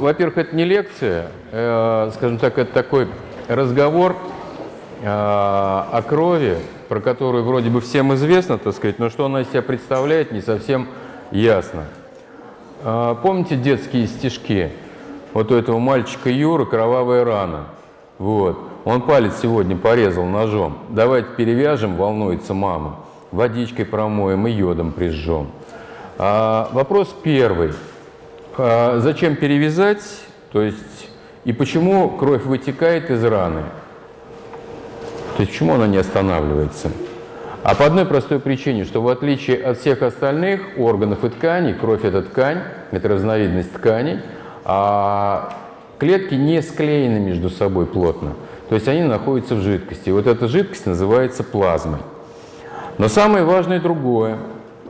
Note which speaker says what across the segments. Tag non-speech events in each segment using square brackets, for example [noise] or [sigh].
Speaker 1: Во-первых, это не лекция, э, скажем так, это такой разговор э, о крови, про которую вроде бы всем известно, так сказать, но что она из себя представляет, не совсем ясно. Э, помните детские стишки? Вот у этого мальчика Юры кровавая рана. Вот. Он палец сегодня порезал ножом. Давайте перевяжем, волнуется мама. Водичкой промоем и йодом прижжем. А, вопрос первый. А, зачем перевязать? То есть, и почему кровь вытекает из раны? То есть, почему она не останавливается? А по одной простой причине, что в отличие от всех остальных органов и тканей, кровь – это ткань, это разновидность тканей, а клетки не склеены между собой плотно. То есть они находятся в жидкости. Вот эта жидкость называется плазмой. Но самое важное другое,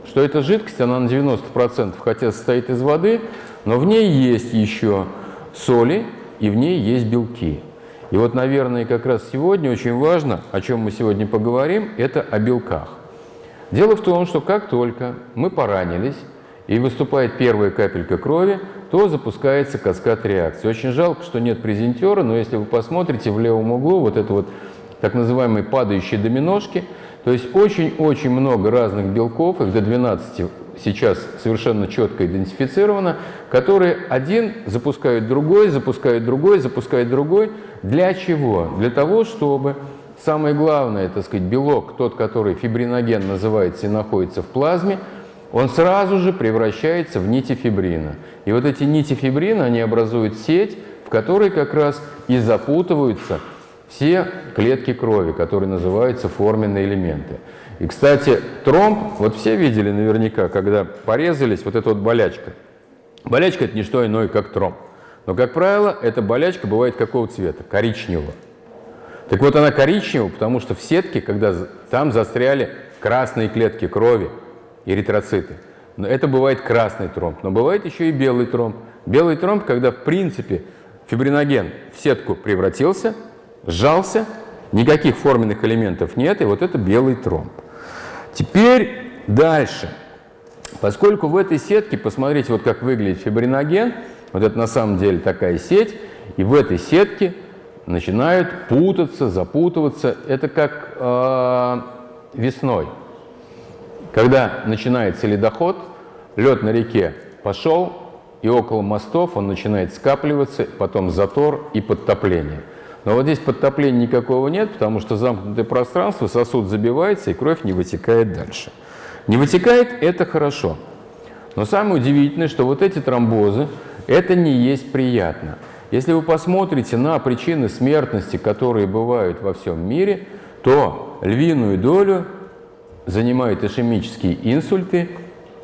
Speaker 1: что эта жидкость, она на 90% хотя состоит из воды, но в ней есть еще соли и в ней есть белки. И вот, наверное, как раз сегодня очень важно, о чем мы сегодня поговорим, это о белках. Дело в том, что как только мы поранились, и выступает первая капелька крови, то запускается каскад реакции. Очень жалко, что нет презентера, но если вы посмотрите в левом углу, вот это вот так называемые падающие доминошки, то есть очень-очень много разных белков, их до 12 сейчас совершенно четко идентифицировано, которые один запускают другой, запускают другой, запускают другой. Для чего? Для того, чтобы самое главное, так сказать, белок, тот, который фибриноген называется и находится в плазме, он сразу же превращается в нити фибрина. И вот эти нити фибрина, они образуют сеть, в которой как раз и запутываются все клетки крови, которые называются форменные элементы. И, кстати, тромб, вот все видели наверняка, когда порезались, вот эта вот болячка. Болячка – это не что иное, как тромб. Но, как правило, эта болячка бывает какого цвета? Коричневого. Так вот, она коричневая, потому что в сетке, когда там застряли красные клетки крови, эритроциты. Но это бывает красный тромб, но бывает еще и белый тромб. Белый тромб, когда в принципе фибриноген в сетку превратился, сжался, никаких форменных элементов нет, и вот это белый тромб. Теперь дальше. Поскольку в этой сетке, посмотрите, вот как выглядит фибриноген, вот это на самом деле такая сеть, и в этой сетке начинают путаться, запутываться. Это как э, весной. Когда начинается ледоход, лед на реке пошел, и около мостов он начинает скапливаться, потом затор и подтопление. Но вот здесь подтопления никакого нет, потому что замкнутое пространство, сосуд забивается, и кровь не вытекает дальше. Не вытекает – это хорошо. Но самое удивительное, что вот эти тромбозы – это не есть приятно. Если вы посмотрите на причины смертности, которые бывают во всем мире, то львиную долю занимают ишемические инсульты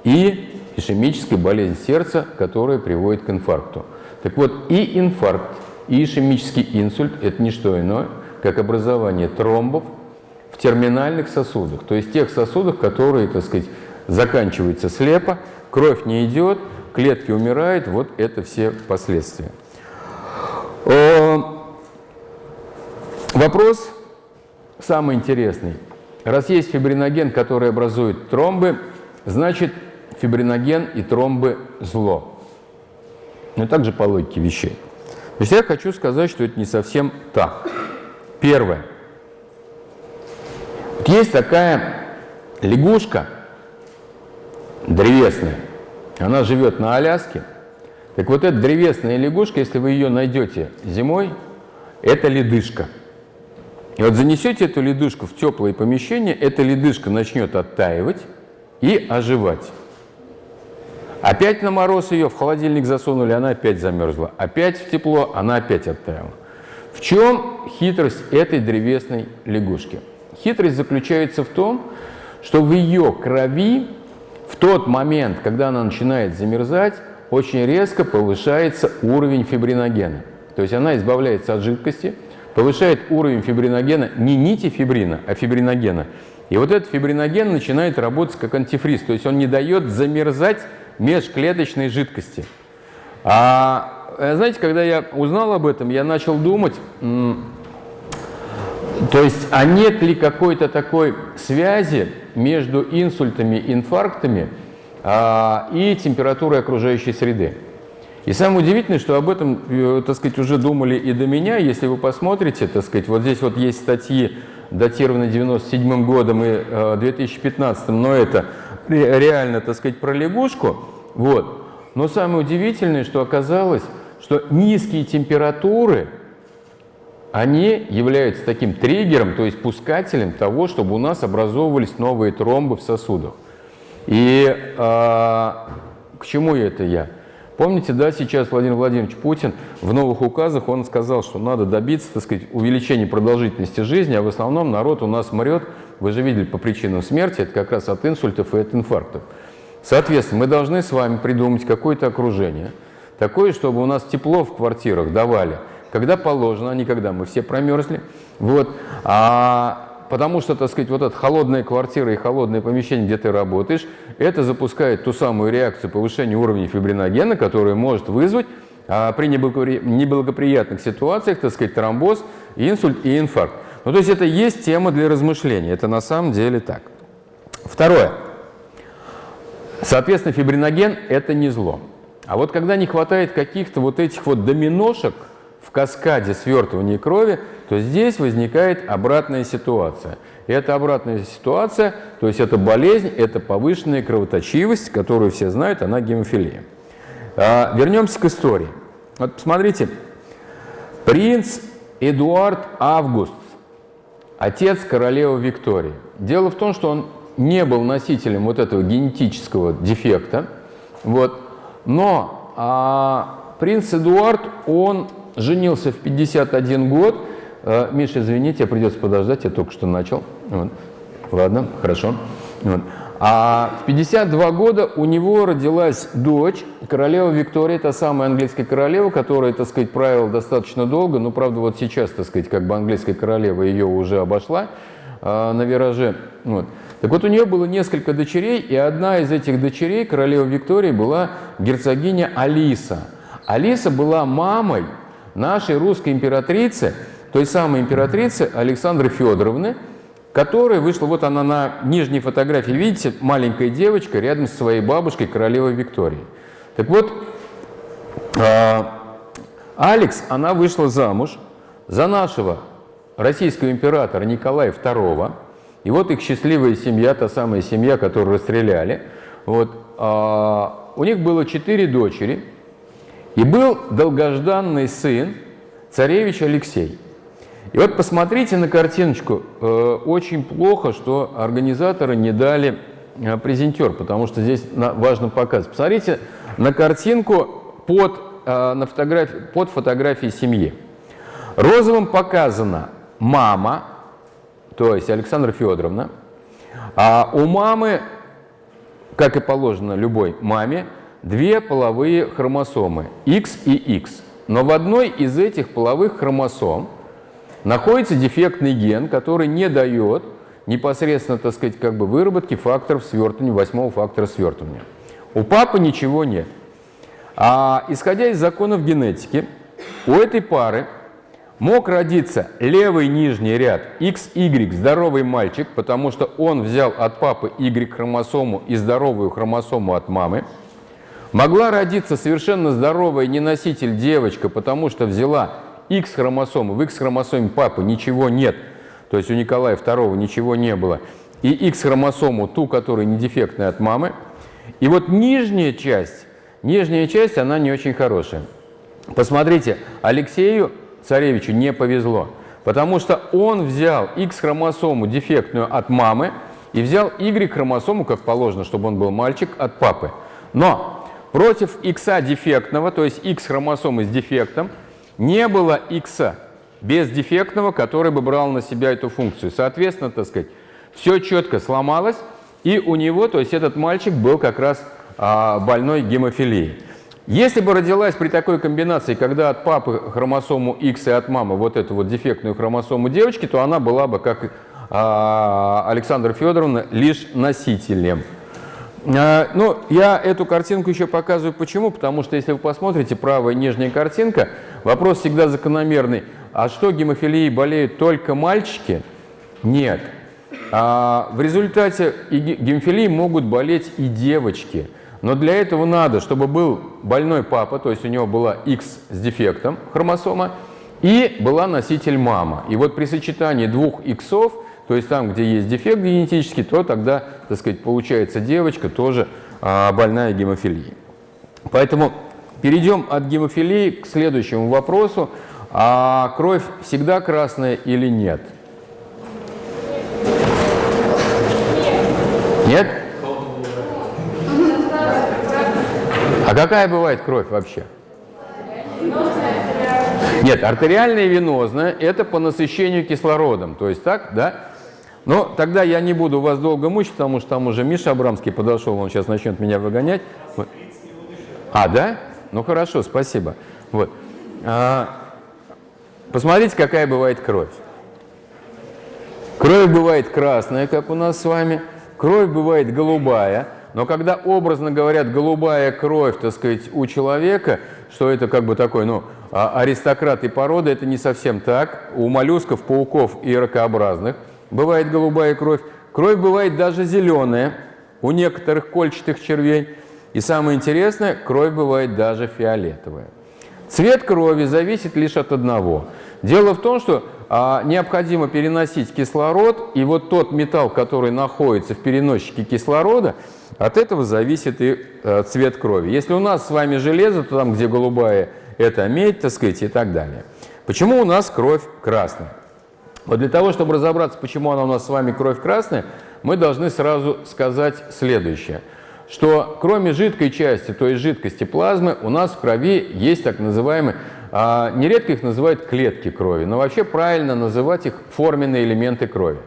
Speaker 1: и ишемическая болезнь сердца, которая приводит к инфаркту. Так вот, и инфаркт, ишемический инсульт – это не что иное, как образование тромбов в терминальных сосудах, то есть тех сосудах, которые, так сказать, заканчиваются слепо, кровь не идет, клетки умирают, вот это все последствия. Вопрос самый интересный. Раз есть фибриноген, который образует тромбы, значит фибриноген и тромбы зло. Но также по логике вещей. Есть я хочу сказать, что это не совсем так. Первое. Вот есть такая лягушка древесная. Она живет на Аляске. Так вот эта древесная лягушка, если вы ее найдете зимой, это ледышка. И вот занесете эту ледышку в теплое помещение, эта ледышка начнет оттаивать и оживать. Опять на мороз ее в холодильник засунули, она опять замерзла. Опять в тепло, она опять оттаяла. В чем хитрость этой древесной лягушки? Хитрость заключается в том, что в ее крови в тот момент, когда она начинает замерзать, очень резко повышается уровень фибриногена. То есть она избавляется от жидкости, повышает уровень фибриногена, не нити фибрина, а фибриногена. И вот этот фибриноген начинает работать как антифриз, то есть он не дает замерзать межклеточной жидкости. А э, знаете, когда я узнал об этом, я начал думать, то есть, а нет ли какой-то такой связи между инсультами, инфарктами а, и температурой окружающей среды? И самое удивительное, что об этом, э, так сказать, уже думали и до меня. Если вы посмотрите, так сказать, вот здесь вот есть статьи, датированные 97 годом и 2015, но это реально, так сказать, про лягушку. Вот. Но самое удивительное, что оказалось, что низкие температуры, они являются таким триггером, то есть пускателем того, чтобы у нас образовывались новые тромбы в сосудах. И э, к чему это я? Помните, да, сейчас Владимир Владимирович Путин в новых указах, он сказал, что надо добиться, так сказать, увеличения продолжительности жизни, а в основном народ у нас мрет, вы же видели, по причинам смерти, это как раз от инсультов и от инфарктов. Соответственно, мы должны с вами придумать какое-то окружение, такое, чтобы у нас тепло в квартирах давали, когда положено, а не когда мы все промерзли. Вот. А потому что, так сказать, вот эта холодная квартира и холодное помещение, где ты работаешь, это запускает ту самую реакцию повышения уровня фибриногена, которая может вызвать а, при неблагоприятных ситуациях, так сказать, тромбоз, инсульт и инфаркт. Ну, то есть это есть тема для размышления, это на самом деле так. Второе. Соответственно, фибриноген – это не зло. А вот когда не хватает каких-то вот этих вот доминошек – в каскаде свертывания крови, то здесь возникает обратная ситуация. И эта обратная ситуация, то есть это болезнь, это повышенная кровоточивость, которую все знают, она гемофилия. А, вернемся к истории. Вот посмотрите, принц Эдуард Август, отец королевы Виктории. Дело в том, что он не был носителем вот этого генетического дефекта, вот, но а, принц Эдуард, он женился в 51 год. Э, Миша, извините, придется подождать, я только что начал. Вот. Ладно, хорошо. Вот. А в 52 года у него родилась дочь, королева Виктория, та самая английская королева, которая, так сказать, правила достаточно долго, но, правда, вот сейчас, так сказать, как бы английская королева ее уже обошла э, на вираже. Вот. Так вот, у нее было несколько дочерей, и одна из этих дочерей, королева Виктория, была герцогиня Алиса. Алиса была мамой нашей русской императрицы, той самой императрицы Александры Федоровны, которая вышла, вот она на нижней фотографии, видите, маленькая девочка рядом с своей бабушкой, королевой Викторией. Так вот, а, Алекс, она вышла замуж за нашего российского императора Николая II, и вот их счастливая семья, та самая семья, которую расстреляли. Вот, а, у них было четыре дочери, и был долгожданный сын, царевич Алексей. И вот посмотрите на картиночку. Э, очень плохо, что организаторы не дали э, презентер, потому что здесь важно показать. Посмотрите на картинку под, э, на фотографии, под фотографией семьи. Розовым показана мама, то есть Александра Федоровна, а у мамы, как и положено любой маме, две половые хромосомы X и X. Но в одной из этих половых хромосом находится дефектный ген, который не дает непосредственно, так сказать, как бы выработки факторов свертывания, восьмого фактора свертывания. У папы ничего нет. А исходя из законов генетики, у этой пары мог родиться левый нижний ряд XY, здоровый мальчик, потому что он взял от папы Y-хромосому и здоровую хромосому от мамы, Могла родиться совершенно здоровая неноситель девочка, потому что взяла X-хромосому, в X-хромосоме папы ничего нет, то есть у Николая II ничего не было, и X-хромосому, ту, которая не дефектная от мамы. И вот нижняя часть, нижняя часть, она не очень хорошая. Посмотрите, Алексею царевичу не повезло, потому что он взял X-хромосому дефектную от мамы и взял Y-хромосому, как положено, чтобы он был мальчик, от папы. Но Против X дефектного, то есть X хромосомы с дефектом, не было X без дефектного, который бы брал на себя эту функцию. Соответственно, так сказать, все четко сломалось, и у него, то есть этот мальчик был как раз а, больной гемофилией. Если бы родилась при такой комбинации, когда от папы хромосому X и от мамы вот эту вот дефектную хромосому девочки, то она была бы, как а, Александра Федоровна, лишь носителем. А, ну, я эту картинку еще показываю почему, потому что если вы посмотрите, правая нижняя картинка, вопрос всегда закономерный. А что, гемофилией болеют только мальчики? Нет. А в результате гемофилии могут болеть и девочки. Но для этого надо, чтобы был больной папа, то есть у него была X с дефектом хромосома, и была носитель мама. И вот при сочетании двух иксов, то есть там, где есть дефект генетический, то тогда, так сказать, получается девочка тоже а, больная гемофилией. Поэтому перейдем от гемофилии к следующему вопросу. А кровь всегда красная или нет? Нет? А какая бывает кровь вообще? Нет, артериальная и венозная – это по насыщению кислородом. То есть так, да? Но тогда я не буду вас долго мучить, потому что там уже Миша Абрамский подошел, он сейчас начнет меня выгонять. А, да? Ну хорошо, спасибо. Вот. А, посмотрите, какая бывает кровь. Кровь бывает красная, как у нас с вами. Кровь бывает голубая. Но когда образно говорят голубая кровь, так сказать, у человека, что это как бы такой, ну, а, аристократ и порода, это не совсем так. У моллюсков, пауков и ракообразных бывает голубая кровь. Кровь бывает даже зеленая у некоторых кольчатых червей. И самое интересное, кровь бывает даже фиолетовая. Цвет крови зависит лишь от одного. Дело в том, что а, необходимо переносить кислород, и вот тот металл, который находится в переносчике кислорода, от этого зависит и а, цвет крови. Если у нас с вами железо, то там, где голубая, это медь, так сказать, и так далее. Почему у нас кровь красная? Вот для того, чтобы разобраться, почему она у нас с вами кровь красная, мы должны сразу сказать следующее – что кроме жидкой части, то есть жидкости плазмы, у нас в крови есть так называемые, а, нередко их называют клетки крови, но вообще правильно называть их форменные элементы крови.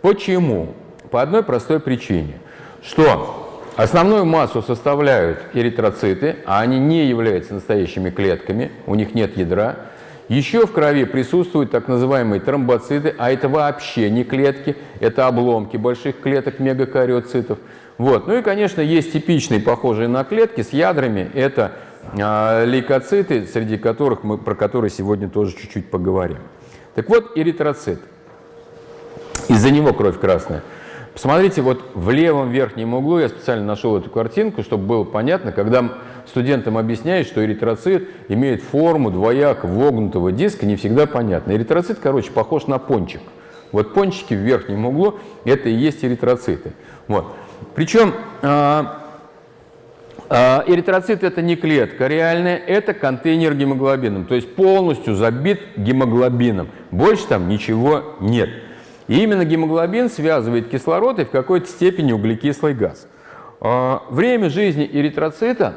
Speaker 1: Почему? По одной простой причине, что основную массу составляют эритроциты, а они не являются настоящими клетками, у них нет ядра. Еще в крови присутствуют так называемые тромбоциты, а это вообще не клетки, это обломки больших клеток мегакариоцитов. Вот. Ну и, конечно, есть типичные, похожие на клетки с ядрами. Это э, лейкоциты, среди которых мы, про которые сегодня тоже чуть-чуть поговорим. Так вот, эритроцит. Из-за него кровь красная. Посмотрите, вот в левом верхнем углу я специально нашел эту картинку, чтобы было понятно, когда студентам объясняют, что эритроцит имеет форму двояко вогнутого диска, не всегда понятно. Эритроцит, короче, похож на пончик. Вот пончики в верхнем углу – это и есть эритроциты. Вот. Причем а, а, эритроцит – это не клетка реальная, это контейнер гемоглобином, то есть полностью забит гемоглобином. Больше там ничего нет. И именно гемоглобин связывает кислород и в какой-то степени углекислый газ. А, время жизни эритроцита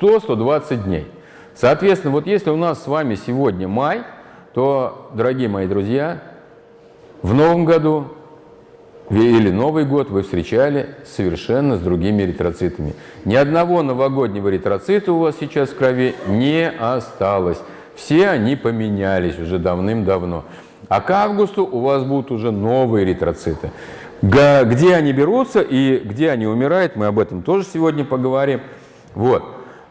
Speaker 1: 100-120 дней. Соответственно, вот если у нас с вами сегодня май, то, дорогие мои друзья, в новом году или Новый год вы встречали совершенно с другими эритроцитами. Ни одного новогоднего эритроцита у вас сейчас в крови не осталось. Все они поменялись уже давным-давно. А к августу у вас будут уже новые эритроциты. Где они берутся и где они умирают, мы об этом тоже сегодня поговорим. Вот.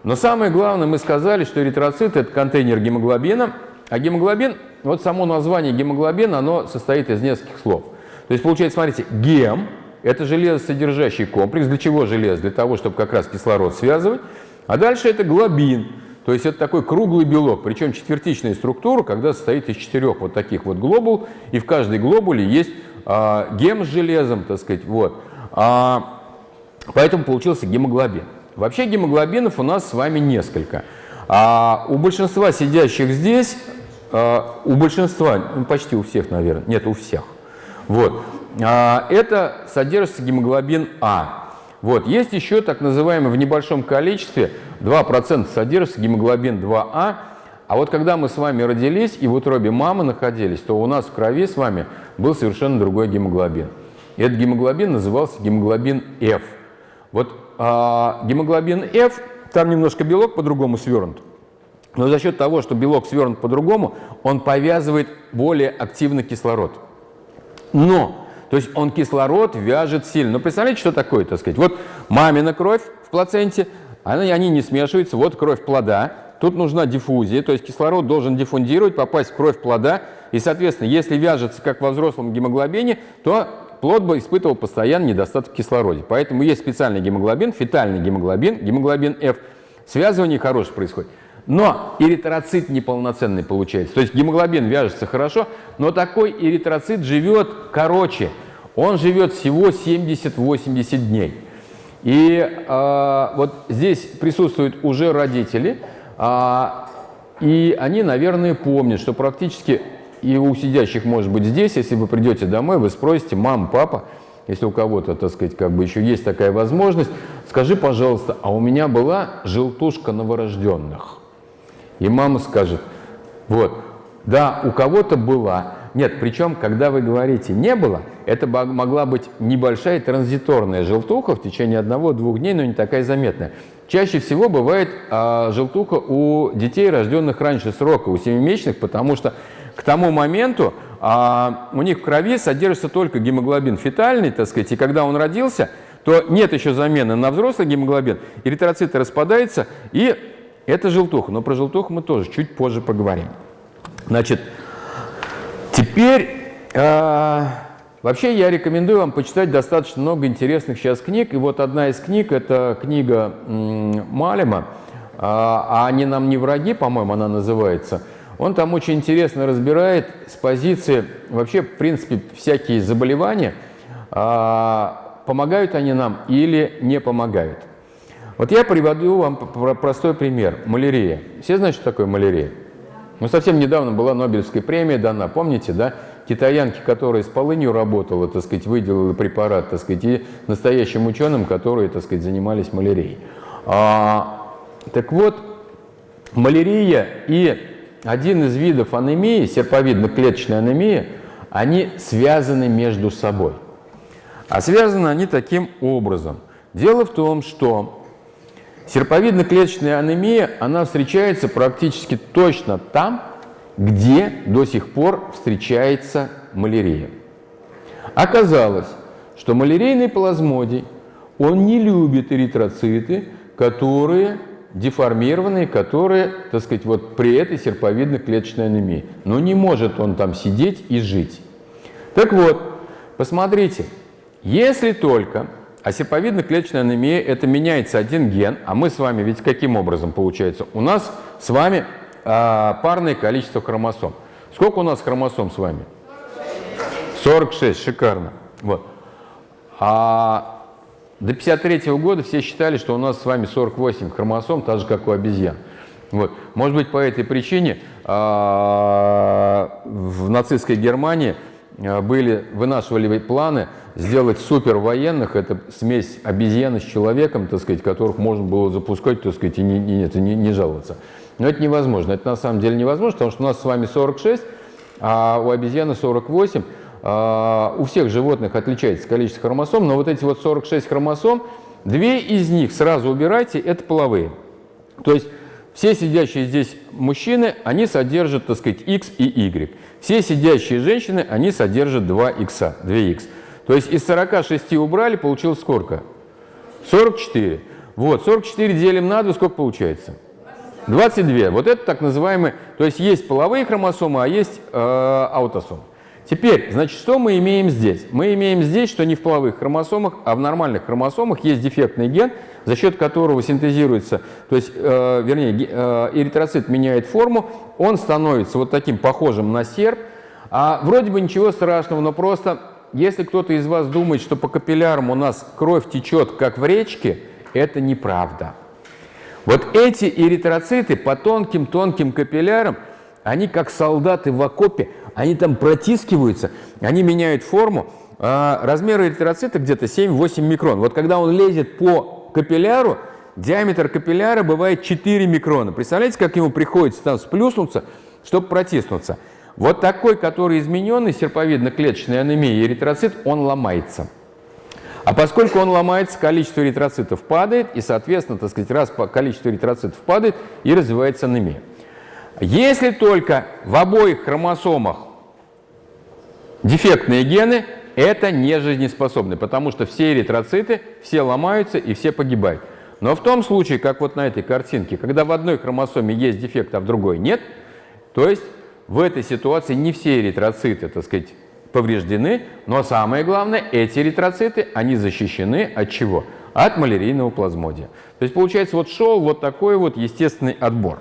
Speaker 1: Но самое главное, мы сказали, что эритроцит – это контейнер гемоглобина, а гемоглобин, вот само название гемоглобин, оно состоит из нескольких слов – то есть получается, смотрите, гем – это железосодержащий комплекс. Для чего железо? Для того, чтобы как раз кислород связывать. А дальше это глобин. То есть это такой круглый белок, причем четвертичная структура, когда состоит из четырех вот таких вот глобул, и в каждой глобуле есть а, гем с железом, так сказать, вот. А, поэтому получился гемоглобин. Вообще гемоглобинов у нас с вами несколько. А у большинства сидящих здесь, а, у большинства, ну, почти у всех, наверное, нет, у всех – вот. А, это содержится гемоглобин А. Вот. Есть еще так называемый в небольшом количестве 2% содержится гемоглобин 2А. А вот когда мы с вами родились и в утробе мамы находились, то у нас в крови с вами был совершенно другой гемоглобин. Этот гемоглобин назывался гемоглобин F. Вот а, гемоглобин F, там немножко белок по-другому свернут. Но за счет того, что белок свернут по-другому, он повязывает более активно кислород. Но, то есть он кислород вяжет сильно. Но ну, представляете, что такое, так сказать? Вот мамина кровь в плаценте, они, они не смешиваются, вот кровь плода, тут нужна диффузия, то есть кислород должен диффундировать, попасть в кровь плода, и, соответственно, если вяжется, как во взрослом гемоглобине, то плод бы испытывал постоянный недостаток в кислороде. Поэтому есть специальный гемоглобин, фетальный гемоглобин, гемоглобин F. Связывание хорошее происходит. Но эритроцит неполноценный получается. То есть гемоглобин вяжется хорошо, но такой эритроцит живет короче. Он живет всего 70-80 дней. И э, вот здесь присутствуют уже родители, э, и они, наверное, помнят, что практически и у сидящих, может быть, здесь, если вы придете домой, вы спросите, мама, папа, если у кого-то, так сказать, как бы еще есть такая возможность, скажи, пожалуйста, а у меня была желтушка новорожденных? И мама скажет, вот, да, у кого-то была. Нет, причем, когда вы говорите «не было», это могла быть небольшая транзиторная желтуха в течение одного-двух дней, но не такая заметная. Чаще всего бывает а, желтуха у детей, рожденных раньше срока, у семимесячных, потому что к тому моменту а, у них в крови содержится только гемоглобин фетальный, так сказать, и когда он родился, то нет еще замены на взрослый гемоглобин, эритроциты распадаются, и это желтуха. Но про желтуху мы тоже чуть позже поговорим. Значит, теперь... Э, Вообще я рекомендую вам почитать достаточно много интересных сейчас книг. И вот одна из книг – это книга Малема, а «Они нам не враги», по-моему, она называется. Он там очень интересно разбирает с позиции, вообще, в принципе, всякие заболевания, а, помогают они нам или не помогают. Вот я приведу вам простой пример. Малярия. Все знают, что такое малярия? Ну, совсем недавно была Нобелевская премия дана, помните, да? китаянке, которая с полынью работала, так сказать, выделила препарат, так сказать, и настоящим ученым, которые, так сказать, занимались малярией. А, так вот, малярия и один из видов анемии, серповидно-клеточная анемия, они связаны между собой. А связаны они таким образом. Дело в том, что серповидно-клеточная анемия, она встречается практически точно там, где до сих пор встречается малярия. Оказалось, что малярийный плазмодий, он не любит эритроциты, которые деформированные, которые, так сказать, вот при этой серповидно-клеточной анемии. Но не может он там сидеть и жить. Так вот, посмотрите, если только, а серповидно-клеточная анемия, это меняется один ген, а мы с вами ведь каким образом получается? У нас с вами а, парное количество хромосом. Сколько у нас хромосом с вами? 46, шикарно. Вот. А до 53 -го года все считали, что у нас с вами 48 хромосом, так же, как у обезьян. Вот. Может быть, по этой причине а, в нацистской Германии а, были, вынашивали планы сделать супер военных, это смесь обезьяны с человеком, так сказать, которых можно было запускать, так сказать, и не, не, не, не жаловаться. Но это невозможно. Это на самом деле невозможно, потому что у нас с вами 46, а у обезьяны 48. А, у всех животных отличается количество хромосом, но вот эти вот 46 хромосом, две из них сразу убирайте, это половые. То есть все сидящие здесь мужчины, они содержат, так сказать, X и Y. Все сидящие женщины, они содержат 2 X, 2X. То есть из 46 убрали, получилось сколько? 44. Вот, 44 делим на 2, сколько получается? 22. Вот это так называемые, то есть есть половые хромосомы, а есть э, аутосомы. Теперь, значит, что мы имеем здесь? Мы имеем здесь, что не в половых хромосомах, а в нормальных хромосомах есть дефектный ген, за счет которого синтезируется, то есть, э, вернее, э, эритроцит меняет форму, он становится вот таким похожим на серп. А вроде бы ничего страшного, но просто, если кто-то из вас думает, что по капиллярам у нас кровь течет, как в речке, это неправда. Вот эти эритроциты по тонким-тонким капиллярам, они как солдаты в окопе, они там протискиваются, они меняют форму. А размер эритроцита где-то 7-8 микрон. Вот когда он лезет по капилляру, диаметр капилляра бывает 4 микрона. Представляете, как ему приходится там сплюснуться, чтобы протиснуться? Вот такой, который измененный серповидно-клеточной анемией эритроцит, он ломается. А поскольку он ломается, количество эритроцитов падает, и, соответственно, так сказать, раз количество эритроцитов падает, и развивается анемия. Если только в обоих хромосомах дефектные гены, это не жизнеспособны, потому что все эритроциты, все ломаются и все погибают. Но в том случае, как вот на этой картинке, когда в одной хромосоме есть дефект, а в другой нет, то есть в этой ситуации не все эритроциты, так сказать, повреждены, но самое главное, эти эритроциты, они защищены от чего? От малярийного плазмодия. То есть получается вот шел вот такой вот естественный отбор.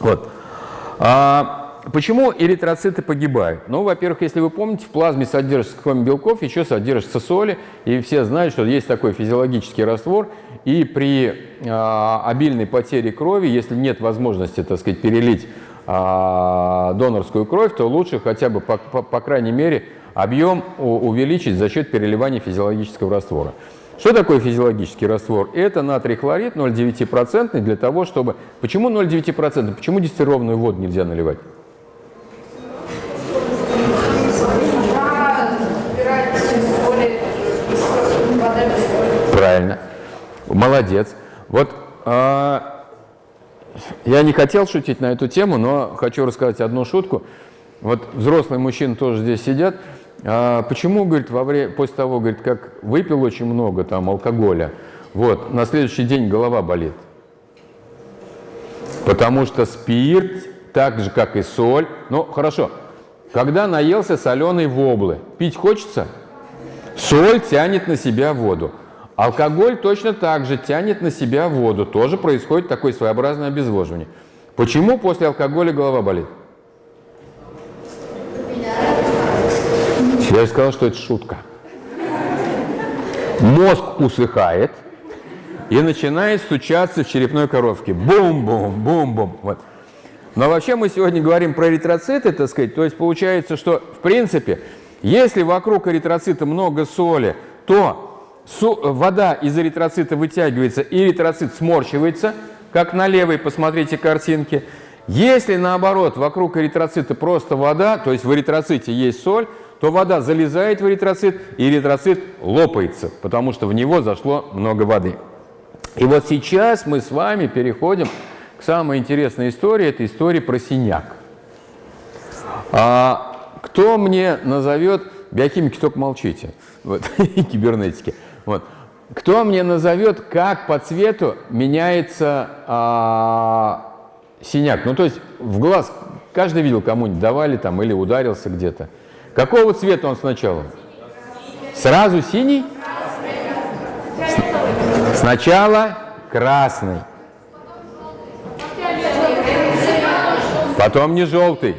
Speaker 1: Вот. А, почему эритроциты погибают? Ну, во-первых, если вы помните, в плазме содержится кроме белков, еще содержится соли, и все знают, что есть такой физиологический раствор, и при а, обильной потере крови, если нет возможности, так сказать, перелить а, донорскую кровь, то лучше хотя бы, по, по, по крайней мере, объем увеличить за счет переливания физиологического раствора. Что такое физиологический раствор? Это натрий хлорид 0,9% для того, чтобы... Почему 0,9%? Почему дистиллированную воду нельзя наливать? Правильно. Молодец. Вот э, я не хотел шутить на эту тему, но хочу рассказать одну шутку. Вот взрослые мужчины тоже здесь сидят. А почему, говорит, во время, после того, говорит, как выпил очень много там алкоголя, вот, на следующий день голова болит? Потому что спирт, так же, как и соль, ну, хорошо, когда наелся соленой воблы, пить хочется? Соль тянет на себя воду. Алкоголь точно так же тянет на себя воду. Тоже происходит такое своеобразное обезвоживание. Почему после алкоголя голова болит? Я же сказал, что это шутка. Мозг усыхает и начинает стучаться в черепной коробке. Бум-бум, бум-бум. Вот. Но вообще мы сегодня говорим про эритроциты, так сказать. То есть получается, что в принципе, если вокруг эритроцита много соли, то вода из эритроцита вытягивается, и эритроцит сморщивается, как на левой, посмотрите картинки. Если наоборот, вокруг эритроцита просто вода, то есть в эритроците есть соль, то вода залезает в эритроцит, и эритроцит лопается, потому что в него зашло много воды. И вот сейчас мы с вами переходим к самой интересной истории, это история про синяк. А, кто мне назовет, биохимики только молчите, вот, [laughs] кибернетики, вот. кто мне назовет, как по цвету меняется а, синяк? Ну, то есть в глаз каждый видел, кому-нибудь давали там или ударился где-то. Какого цвета он сначала? Сразу синий? Сначала красный. Потом не желтый.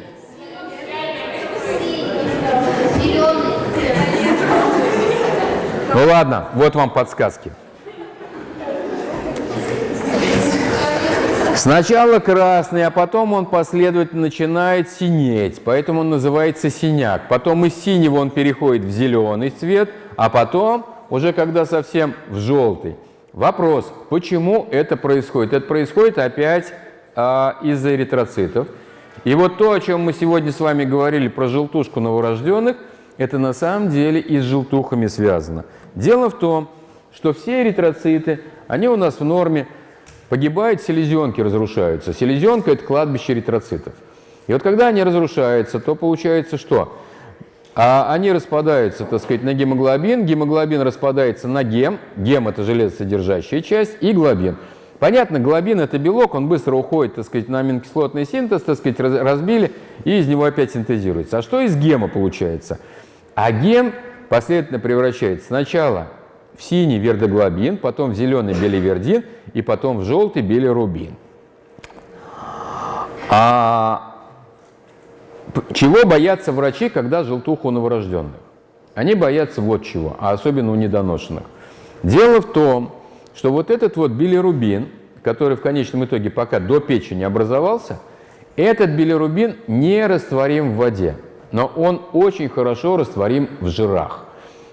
Speaker 1: Ну ладно, вот вам подсказки. Сначала красный, а потом он последовательно начинает синеть, поэтому он называется синяк. Потом из синего он переходит в зеленый цвет, а потом, уже когда совсем в желтый. Вопрос, почему это происходит? Это происходит опять а, из-за эритроцитов. И вот то, о чем мы сегодня с вами говорили про желтушку новорожденных, это на самом деле и с желтухами связано. Дело в том, что все эритроциты, они у нас в норме Погибают селезенки, разрушаются. Селезенка – это кладбище эритроцитов. И вот когда они разрушаются, то получается что? А они распадаются, так сказать, на гемоглобин, гемоглобин распадается на гем, гем – это железосодержащая часть, и глобин. Понятно, глобин – это белок, он быстро уходит, так сказать, на аминокислотный синтез, так сказать, разбили, и из него опять синтезируется. А что из гема получается? А гем последовательно превращается сначала в синий вердоглобин, потом в зеленый беливердин и потом в желтый билирубин. А чего боятся врачи, когда желтуха у новорожденных? Они боятся вот чего, а особенно у недоношенных. Дело в том, что вот этот вот билирубин, который в конечном итоге пока до печени образовался, этот билирубин не растворим в воде, но он очень хорошо растворим в жирах.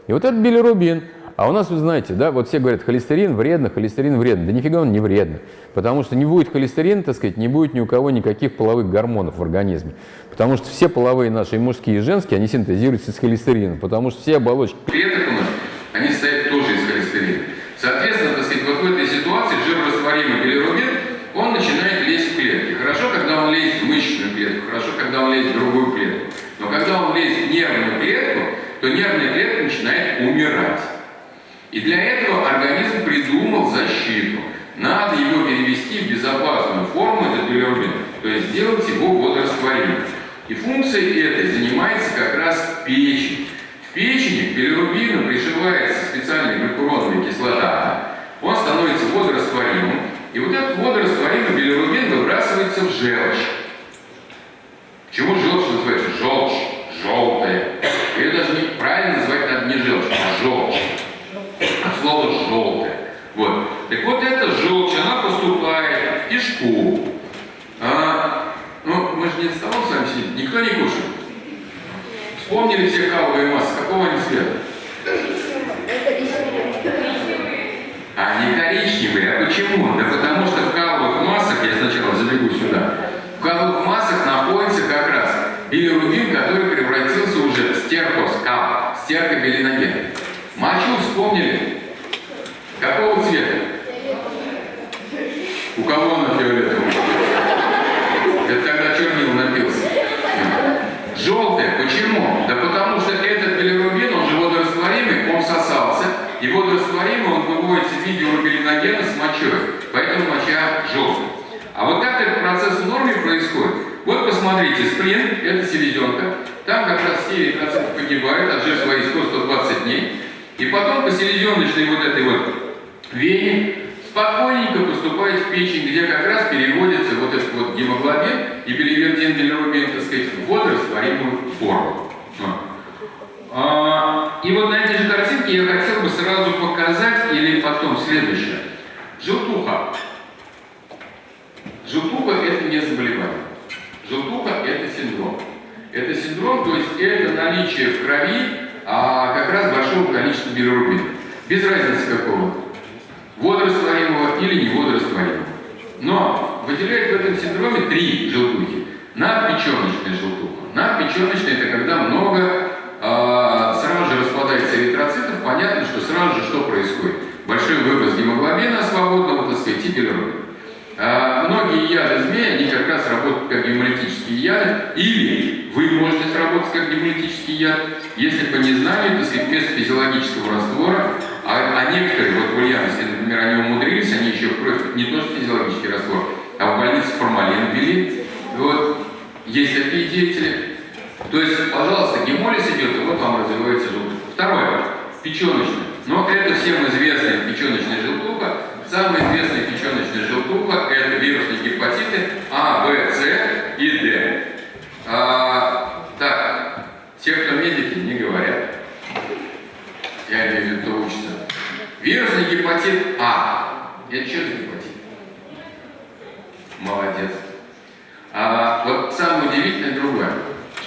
Speaker 1: И вот этот билирубин – а у нас, вы знаете, да, вот все говорят, холестерин вредно, холестерин вредно. Да нифига он не вредно. Потому что не будет холестерина, так сказать, не будет ни у кого никаких половых гормонов в организме. Потому что все половые наши, и мужские, и женские, они синтезируются из холестерина. Потому что все оболочки
Speaker 2: клеток у нас, они состоят тоже из холестерина. Соответственно, так сказать, вот в этой ситуации жирорастворимый билирубин, он начинает лезть в клетки. Хорошо, когда он лезет в мышечную клетку, хорошо, когда он лезет в другую клетку. Но когда он лезет в нервную клетку, то нервная клетка. И для этого организм придумал защиту. Надо его перевести в безопасную форму, этот билирубин, то есть сделать его водорастворимым.
Speaker 1: И функцией этой занимается как раз печень. В печени к билирубину пришивается специальная глюкуроновая кислота, он становится водорастворимым, и вот этот водорастворимый билирубин выбрасывается в желчь. Почему желчь называется желчь? Желтая. Ее даже неправильно называть надо не желчь, а желчь. От слова желтая. Вот. Так вот эта желчь, она поступает в кишку. А, ну, мы же не за столом с вами сидим, никто не кушает. Вспомнили все каловые массы, какого они цвета? А не коричневые, а почему? Да потому что в каловых массах, я сначала забегу сюда, в каловых массах находится как раз билирубин, который превратился уже в стеркоскал, стеркобилиноген. Мочу вспомнили? Какого цвета? У кого она фиолетовая? Это тогда чернил напился. Желтая. Почему? Да потому что этот билирубин, он же водорастворимый, он всосался, и водорастворимый он выводится в виде урбилиногена с мочой. Поэтому моча желтая. А вот как этот процесс в норме происходит? Вот посмотрите, спринт, это селезенка, там как раз 7% погибают, отжив свои 100-120 дней, и потом по селезеночной вот этой вот вене спокойненько поступает в печень, где как раз переводится вот этот вот гемоглобин и билирубин, билирубин, так сказать, в водорастворимую форму. А, и вот на этой же картинке я хотел бы сразу показать, или потом следующее. Желтуха. Желтуха – это не заболевание. Желтуха – это синдром. Это синдром, то есть это наличие в крови а, как раз большого количества билирубина. Без разницы какого. Водорастворимого или не водорастворимого. Но выделяют в этом синдроме три желтухи. Надпеченочная желтуха. Надпеченочная – это когда много э, сразу же распадается эритроцитов. Понятно, что сразу же что происходит? Большой выброс гемоглобина свободного, так сказать, и билирубина. А многие яды змеи, они как раз работают как гемолитические яды, или вы можете сработать как гемолитический яд, если по незнанию, так сказать, вместо физиологического раствора, а, а некоторые, вот в Ульяновске, например, они умудрились, они еще в не то что физиологический раствор, а в больнице формалин ввели. Вот, есть такие деятели. То есть, пожалуйста, гемолиз идет, и вот вам развивается желтуха. Второе, печеночная. Но это всем известная печеночная желтуха, Самые известные печеночные желтуха – это вирусные гепатиты А, В, С и Д. А, так, те, кто медики, не говорят. Я имею в виду, кто учится. Вирусный гепатит А. Это что за гепатит? Молодец. А, вот самое удивительное другое,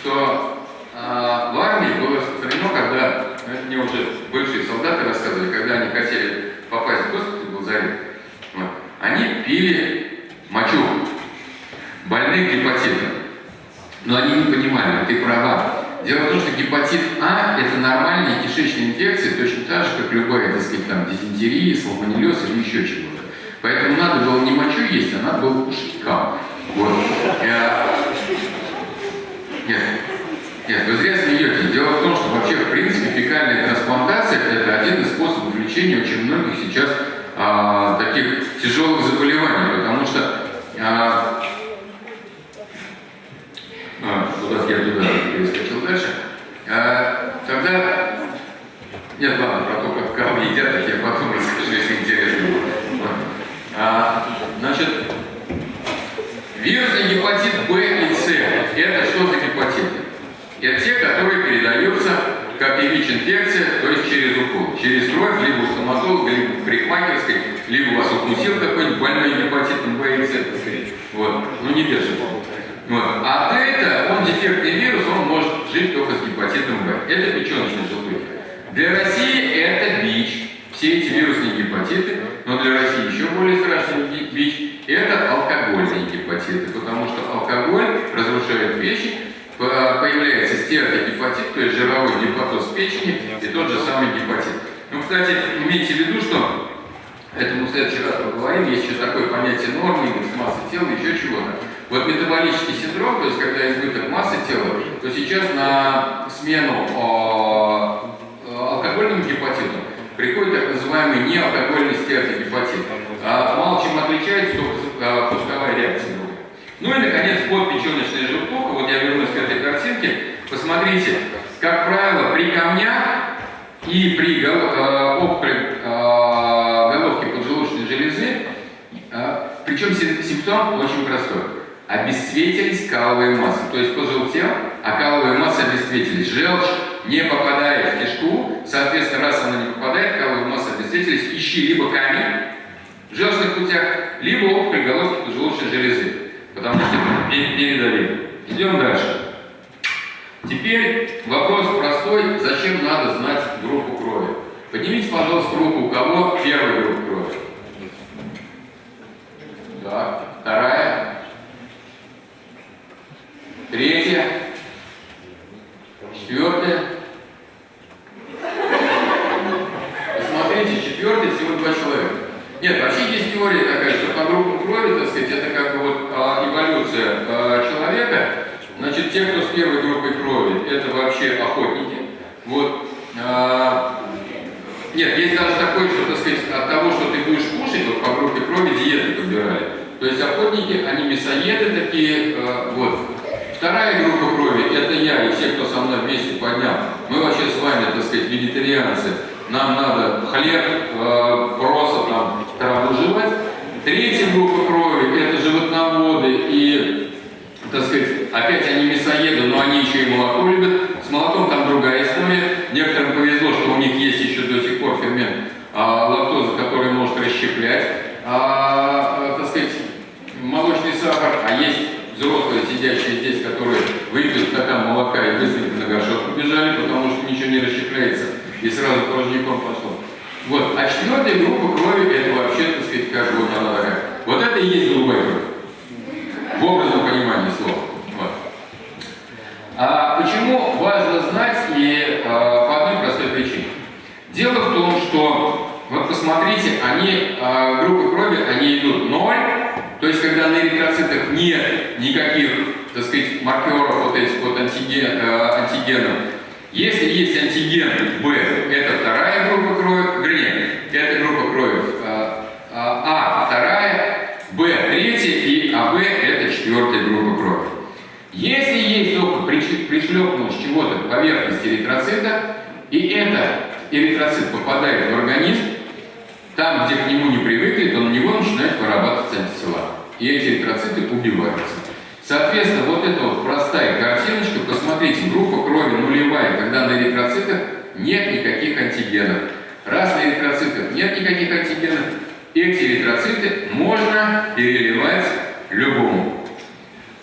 Speaker 1: что а, в армии было распространено, когда, ну, это мне уже бывшие солдаты рассказывали, когда они хотели попасть в госпиталь, Заре. Вот. Они пили мочу больных гепатитом. Но они не понимали, ты права. Дело в том, что гепатит А – это нормальная кишечная инфекция, точно так же, как любая, так сказать, там, дизентерия, салмонеллез или еще чего-то. Поэтому надо было не мочу есть, а надо было кушать кал. Вот. Я... Нет, нет, вы зря смеетесь. Дело в том, что вообще, в принципе, фекальная трансплантация – это один из способов лечения очень многих сейчас а, таких тяжелых заболеваний, потому что а, а, куда я туда перескочил дальше, а, тогда нет, ладно, про то, как кого едят, так я потом расскажу, если интересно. А, значит, вирусный гепатит Б и С – это что за гепатиты? Это те, которые передаются как и ВИЧ-инфекция, то есть через укол. Через кровь, либо у стоматолога, либо в парикмахерской, укусил какой-нибудь больной гепатитом Б и С, Вот. Ну не держит. Вот. А это, он дефектный вирус, он может жить только с гепатитом Б. Это печеночный желтухи. Для России это ВИЧ. Все эти вирусные гепатиты, но для России еще более страшный ВИЧ, это алкогольные гепатиты, потому что алкоголь разрушает печень, появляется стеатогепатит, то есть жировой гепатоз печени и тот же самый гепатит. Ну, кстати, имейте в виду, что это мы в следующий раз поговорим, есть еще такое понятие нормы, индекс массы тела, еще чего-то. Вот метаболический синдром, то есть когда избыток массы тела, то сейчас на смену э, алкогольному гепатиту приходит так называемый неалкогольный стеатогепатит. А, мало чем отличается только пусковая реакция. Ну и, наконец, подпеченочная желтуха, вот я вернусь к этой посмотрите, как правило, при камнях и при опухоли головки поджелудочной железы, причем симптом очень простой. Обесцветились каловые массы, то есть пожелтел, а каловые массы обесцветились. Желчь не попадает в кишку, соответственно, раз она не попадает, каловые массы обесцветились, ищи либо камень в желчных путях, либо опухоль головки поджелудочной железы, потому что передавили. Идем дальше. Теперь вопрос простой, зачем надо знать группу крови? Поднимите, пожалуйста, руку, у кого первая группа крови. Так, вторая. Третья. Четвертая. Посмотрите, четвертый всего два человека. Нет, вообще есть теория такая, что по группам крови, так сказать, это как бы вот а, эволюция а, человека. Значит, те, кто с первой группой крови, это вообще охотники. Вот. А, нет, есть даже такое, что, так сказать, от того, что ты будешь кушать, вот по группе крови диеты подбирали. То есть охотники, они мясоеды такие, э, вот. Вторая группа крови, это я и все, кто со мной вместе поднял. Мы вообще с вами, так сказать, вегетарианцы. Нам надо хлеб, э, просто там траву жевать. Третья группа крови, это животноводы и, так сказать, опять они мясоеды, но они еще и молоко любят. С молоком там другая история. Некоторым повезло, что у них есть еще до сих пор фермент а, лактоза, который может расщеплять, а, так сказать, молочный сахар, а есть взрослые, сидящие здесь, которые выпьют стакан молока и быстренько на горшок побежали, потому что ничего не расщепляется, и сразу порожняком пошло. Вот. А четвертая группа крови, это вообще, так сказать, как вот она такая. Вот это и есть голубая кровь. В образном понимании слова. А почему важно знать и а, по одной простой причине? Дело в том, что, вот посмотрите, они, а, группы крови, они идут ноль, то есть когда на эритроцитах нет никаких, так сказать, маркеров вот этих вот антиген, а, антигенов. Если есть антиген B, это вторая группа крови, вернее, это группа крови а, а, вторая, Б третья и АБ это четвертая группа крови. Если есть только пришлепнуть чего-то к поверхности эритроцита, и это эритроцит попадает в организм, там, где к нему не привыкли, то на него начинают вырабатываться антитела. И эти эритроциты убиваются. Соответственно, вот эта вот простая картиночка, посмотрите, группа крови нулевая, когда на эритроцитах нет никаких антигенов. Раз на эритроцитах нет никаких антигенов, эти эритроциты можно переливать любому.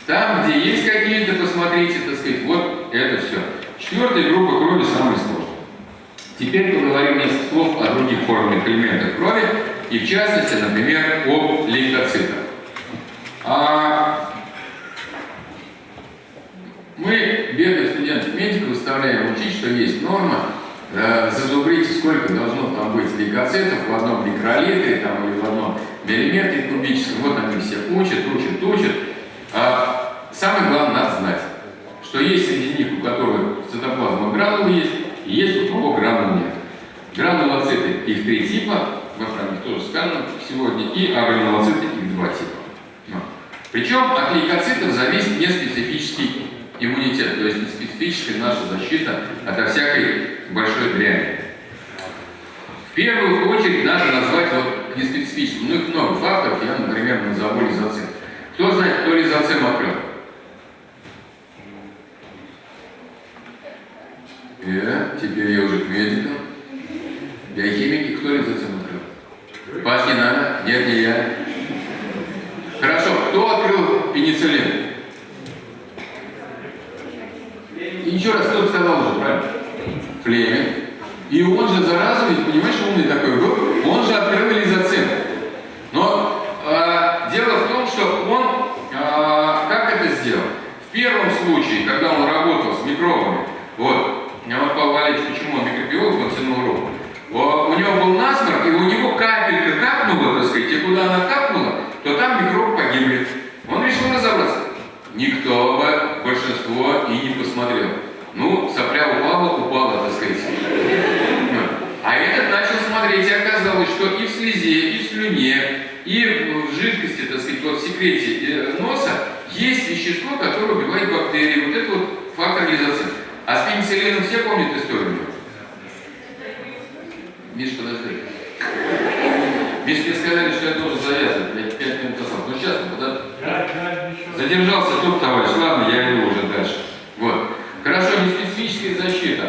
Speaker 1: Там, где есть какие-то, посмотрите, так сказать, вот это все. Четвертая группа крови самая сложная. Теперь поговорим несколько слов о других формах элементах крови, и в частности, например, об лейкоцитах. А мы, бедных студентов-медиков, учить, что есть норма, э, сколько должно там быть лейкоцитов в одном микролитре там, или в одном миллиметре кубическом. Вот они все учат, учат, учат. А самое главное, надо знать, что есть среди них, у которых цитоплазма гранулы есть, и есть у кого гранул нет. Гранулоциты, их три типа, в них тоже сказано сегодня, и агранулоциты, их два типа. Причем от лейкоцитов зависит неспецифический иммунитет, то есть неспецифическая наша защита от всякой большой дряни. В первую очередь надо назвать вот неспецифическим. Ну, их много факторов, я, например, назову лизоцит. Кто знает, кто лизоцим открыл? Э, теперь я уже к медикам. Биохимики, кто лизоцим открыл? Паш, не надо? Нет, не я. Хорошо, кто открыл пенициллин? Еще раз, кто сказал уже, правильно? Флеминг. И он же, зараза, ведь, понимаешь, умный такой был, он же открыл лизоцим. Но э, дело в том, что он, э, как это сделал? В первом случае, когда он работал с микробами, вот, вот Павел Валерьевич, почему он микробиолог, он тянул руку. У него был насморк, и у него капелька капнула, так сказать, и куда она капнула, то там микроб погибли. Он решил разобраться. Никто бы, большинство, и не посмотрел. Ну, сопля упала, упала, так сказать. А этот начал смотреть, и оказалось, что и в слезе, и в слюне, и в жидкости, так сказать, вот в секрете э, носа есть вещество, которое убивает бактерии. Вот это вот фактор лизоцин. А с пенициллином все помнят историю? Миш, подожди. Мне сказали, что я должен завязывать. Я пять минут назад. Ну сейчас, подожди. Задержался тут, товарищ. Ладно, я иду уже дальше. Вот. Хорошо, неспецифическая защита.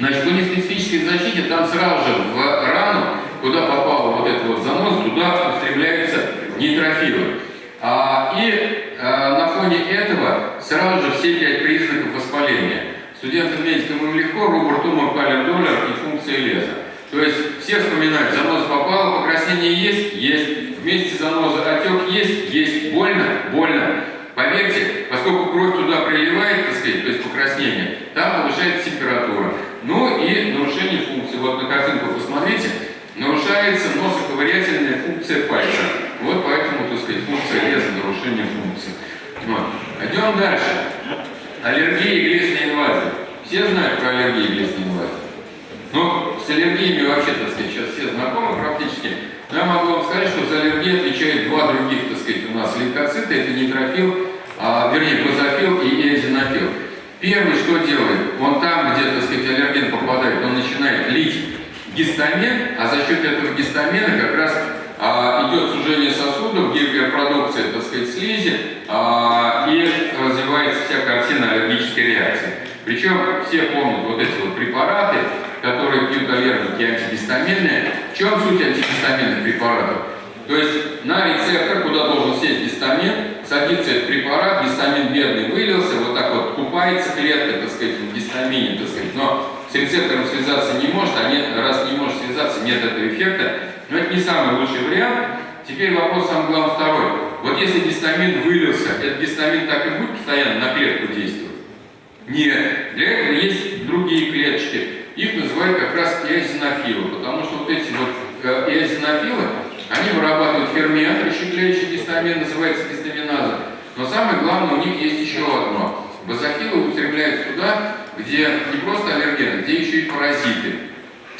Speaker 1: Значит, по неспецифической защите там сразу же в рану, куда попал вот этот вот занос, туда устремляются нейтрофилы. А, и а, на фоне этого сразу же все пять признаков воспаления. Студентам-медикам им легко, рубр, тумор, палер, доллар и функция леза. То есть все вспоминают, заноза попала, покраснение есть? Есть. Вместе заноза отек есть? Есть. Больно? Больно. Поверьте, поскольку кровь туда приливает, так сказать, то есть покраснение, там повышается температура. Ну и нарушение функции. Вот на картинку посмотрите, нарушается носоковырятельная функция пальца. Вот поэтому, так сказать, функция леза, нарушение функции. Вот. Идем дальше. Аллергия и глистная инвазия. Все знают про аллергию и глистную инвазию? Ну, с аллергиями вообще, так сказать, сейчас все знакомы практически. Но я могу вам сказать, что за аллергию отвечают два других, так сказать, у нас лейкоциты. Это нейтрофил, а, вернее, базофил и эозинофил. Первый что делает? Он там, где, так сказать, аллерген попадает, он начинает лить гистамин, а за счет этого гистамина как раз а, идет сужение сосудов, гиперпродукция, так сказать, слизи, а, и развивается вся картина аллергической реакции. Причем все помнят вот эти вот препараты, которые пьют аллергики антигистаминные. В чем суть антигистаминных препаратов? То есть на рецептор, куда должен сесть гистамин, садится этот препарат, гистамин бедный вылился, вот так вот купается клетка, так сказать, в гистамине, так сказать, но с рецептором связаться не может, а нет, раз не может связаться, нет этого эффекта. Но это не самый лучший вариант. Теперь вопрос самый главный второй. Вот если гистамин вылился, этот гистамин так и будет постоянно на клетку действовать? Нет. Для этого есть другие клеточки. Их называют как раз эозинофилы, потому что вот эти вот эозинофилы, они вырабатывают фермент, расщепляющий гистамин, называется гистаминаза. Но самое главное, у них есть еще одно. Базофилы устремляются туда, где не просто аллергены, где еще и паразиты.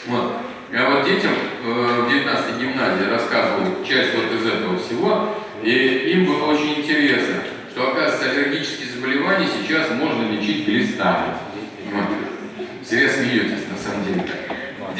Speaker 1: Вот. Я вот детям э, в 19 гимназии рассказывал часть вот из этого всего, и им было очень интересно, что, оказывается, аллергические заболевания сейчас можно лечить глистами. Вот. Зря смеетесь, на самом деле.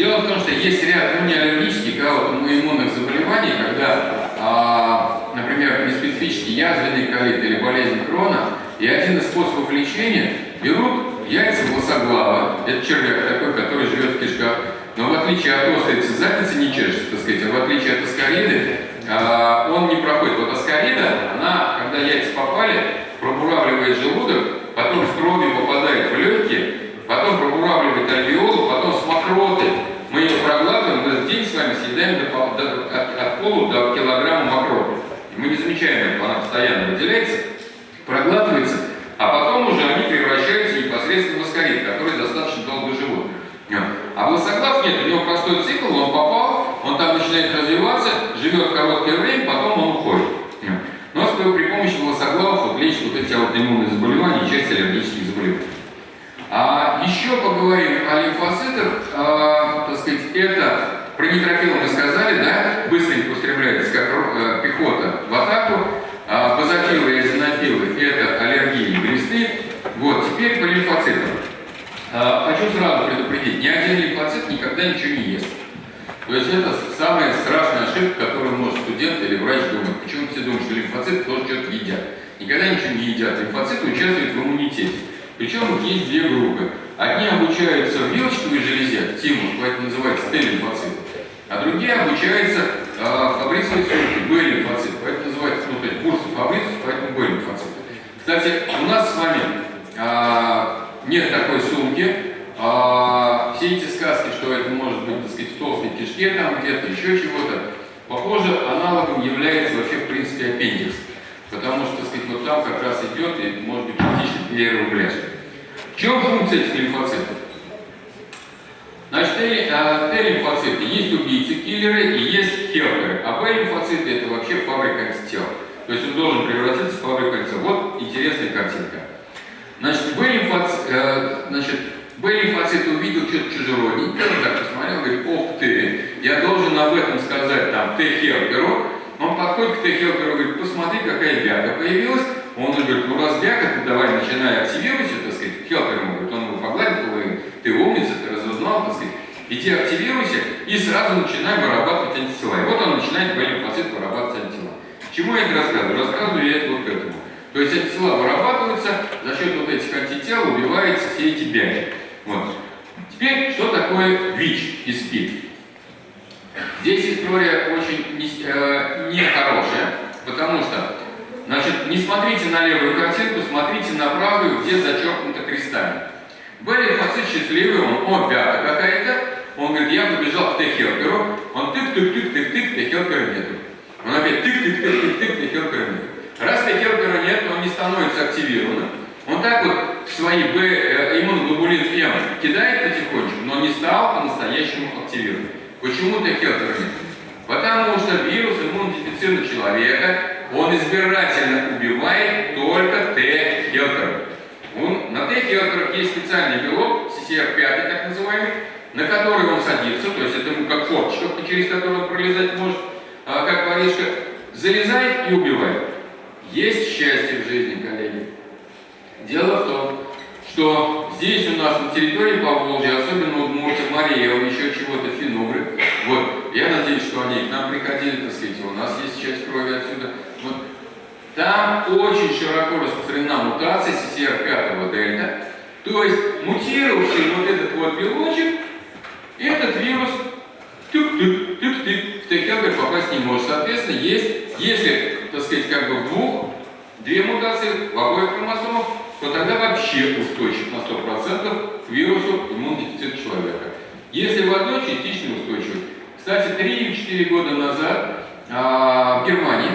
Speaker 1: Дело в том, что есть ряд ну, не аллергических, а вот иммунных заболеваний, когда, а, например, неспецифический язвенный колит или болезнь крона, и один из способов лечения берут яйца волосоглава, это червяк такой, который живет в кишках, но в отличие от острицы задницы не чешется, так сказать, а в отличие от аскариды, а, он не проходит. Вот аскарида, она, когда яйца попали, пробуравливает желудок, потом с кровью попадает в легкие, потом пробуравливает альвеолу, потом с мокроты. Мы ее проглатываем, в день с вами съедаем до, до, от, от полу до килограмма мокроты. Мы не замечаем этого, она постоянно выделяется, проглатывается, а потом уже они превращаются непосредственно в аскарид, который достаточно долго живут. А волосоглав нет, у него простой цикл, он попал, он там начинает развиваться, живет короткое время, потом он уходит. Но при помощи волосоглавов вот лечит вот эти аутоиммунные заболевания и часть аллергических заболеваний. А еще поговорим о лимфоцитах. А, так сказать, это про нейтрофилы мы сказали, да? Быстренько устремляется, как э, пехота в атаку. А, базофилы и азинофилы – это аллергии и глисты. Вот, теперь по лимфоцитам. А, хочу сразу предупредить, ни один лимфоцит никогда ничего не ест. То есть это самая страшная ошибка, которую может студент или врач думать. Почему все думают, что лимфоциты тоже что-то едят? Никогда ничего не едят. Лимфоциты участвуют в иммунитете. Причем есть две группы. Одни обучаются в вилочковой железе, тимус, поэтому называется Т-лимфоциты, а другие обучаются э, в фабрицевой сумке, Б-лимфоциты, поэтому называется, ну, то есть курсы фабрицев, поэтому Б-лимфоциты. Кстати, у нас с вами э, нет такой сумки, а, все эти сказки, что это может быть, так сказать, в толстой кишке там где-то, еще чего-то, похоже, аналогом является вообще, в принципе, аппендикс. Потому что, так сказать, вот там как раз идет и может быть частично перерубляшка. В чем функция этих лимфоцитов? Значит, Т-лимфоциты есть убийцы, киллеры и есть хелперы. А Б-лимфоциты это вообще фабрика антител. То есть он должен превратиться в фабрику антител. Вот интересная картинка. Значит, Б-лимфоциты, э, значит, Б-лимфоцит увидел что-то чужеродненькое, он так посмотрел, говорит, ох ты, я должен об этом сказать там Т-хелперу. Он подходит к Т-хелперу и говорит, посмотри, какая бяга появилась. Он говорит, ну раз бяга, ты давай начинай активировать, так сказать, хелпер ему говорит, он его погладит, ты умница, ты разузнал, так сказать, иди активируйся и сразу начинай вырабатывать антитела. И вот он начинает Б-лимфоцит вырабатывать антитела. Чему я это рассказываю? Рассказываю я это вот к этому. То есть антитела вырабатываются, за счет вот этих антител убиваются все эти бяки. Вот. Теперь, что такое ВИЧ и СПИД? Здесь история очень нехорошая, не потому что, значит, не смотрите на левую картинку, смотрите на правую, где зачеркнуто крестами. Б-лимфоцит счастливый, он, о, пята какая-то, он говорит, я побежал к Т-хелперу, он тык-тык-тык-тык-тык, Т-хелпера нету. Он опять тык-тык-тык-тык-тык, Т-хелпера нету. Раз Т-хелпера нет, он не становится активированным. Он так вот свои Б, э, иммуноглобулин М кидает потихонечку, но не стал по-настоящему активирован. Почему Т-хелпера нет? Потому что вирус иммунодефицита человека, он избирательно убивает только Т-хелперов. На Т-хелперах есть специальный белок, CCR5 так называемый, на который он садится, то есть это ему как форточка, через которую он пролезать может, а, как воришка, залезает и убивает. Есть счастье в жизни, коллеги. Дело в том, что здесь у нас на территории Поволжья, особенно Мария, он еще чего-то финугры, вот, я надеюсь, что они к нам приходили, так сказать, у нас есть часть крови отсюда, вот, там очень широко распространена мутация CCR5 дельта, то есть мутировавший вот этот вот белочек, этот вирус тык-тык-тык-тык в Т-хелпер попасть не может. Соответственно, есть, если, так сказать, как бы в двух, две мутации в обоих хромосомах, то тогда вообще устойчив на 100% к вирусу иммунодефицита человека. Если в одной, частично устойчив. Кстати, 3-4 года назад а, в Германии,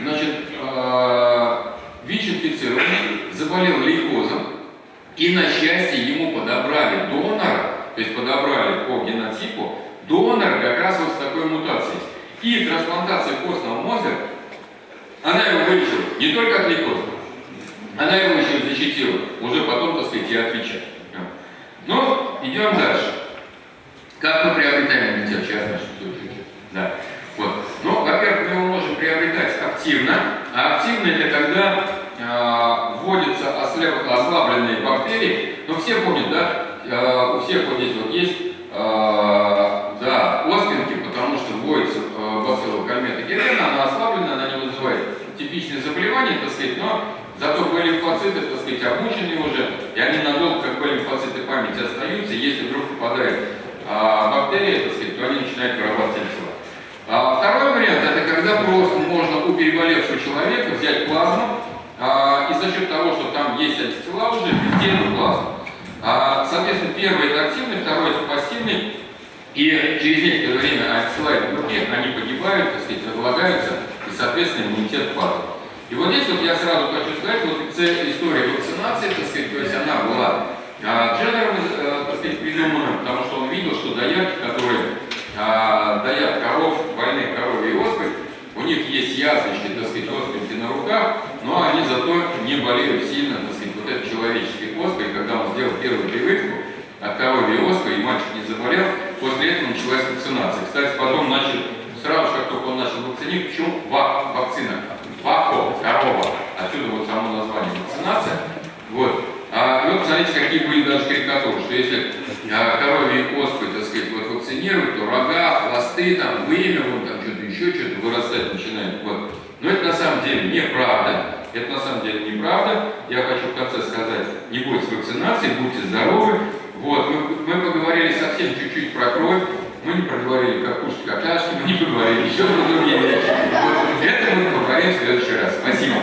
Speaker 1: значит, а, ВИЧ-инфицированный заболел лейкозом, и на счастье ему подобрали донора, то есть подобрали по генотипу, донор как раз вот с такой мутацией. И трансплантация костного мозга, она его вылечила не только от лейкоза, она его еще защитила, уже потом, так сказать, и отвечать. Но идем дальше. Как мы приобретаем иммунитет? Сейчас начну Да. Вот. Ну, во-первых, мы его можем приобретать активно, а активно это когда э, вводятся ослабленные бактерии. Ну, все помнят, да? Э, у всех вот здесь вот есть э, да, оспинки, потому что вводится э, бацилла кальмета герена, она ослаблена, она не вызывает типичные заболевания, так сказать, но зато Б-лимфоциты, так сказать, обучены уже, и они надолго, как Б-лимфоциты памяти остаются, если вдруг попадает а, бактерия, так сказать, то они начинают вырабатывать антитела. А, второй вариант, это когда просто можно у переболевшего человека взять плазму, а, и за счет того, что там есть антитела уже, ввести эту плазму. А, соответственно, первый это активный, второй это пассивный, и через некоторое время антитела в руке, они погибают, так сказать, разлагаются, и, соответственно, иммунитет падает. И вот здесь вот я сразу хочу сказать, вот история вакцинации, так сказать, то есть она была а, Дженнером, э, так сказать, придумана, потому что он видел, что доярки, которые а, доят коров, больных коровьей оспой, у них есть язвочки, так сказать, оспинки на руках, но они зато не болеют сильно, так сказать, вот этой человеческой оспой, когда он сделал первую прививку от коровьей оспы, и мальчик не заболел, после этого началась вакцинация. Кстати, потом начал, сразу же, как только он начал вакцинировать, почему вакцина? Вако, корова. Отсюда вот само название вакцинация. Вот. А вы посмотрите, какие были даже карикатуры, что если а, коровьи оспы, так сказать, вот вакцинировать, то рога, хвосты, там, вымя, вот там что-то еще, что-то вырастать начинает. Вот. Но это на самом деле неправда. Это на самом деле неправда. Я хочу в конце сказать, не бойтесь вакцинации, будьте здоровы. Вот, мы, мы поговорили совсем чуть-чуть про кровь, мы не проговорили как Капушки, Какляшки, мы не проговорили. еще про другие вещи. Вот это мы поговорим в следующий раз. Спасибо.